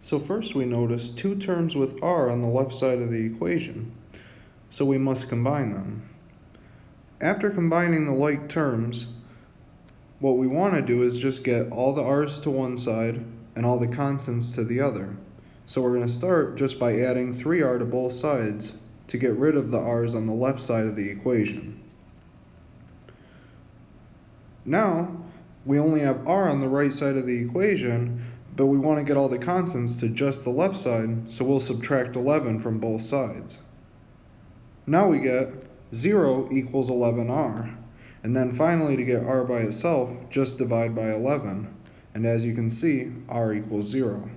So first we notice two terms with r on the left side of the equation, so we must combine them. After combining the like terms, what we want to do is just get all the r's to one side and all the constants to the other. So we're going to start just by adding 3r to both sides to get rid of the r's on the left side of the equation. Now, we only have r on the right side of the equation, but we want to get all the constants to just the left side, so we'll subtract 11 from both sides. Now we get 0 equals 11r. And then finally, to get r by itself, just divide by 11. And as you can see, r equals 0.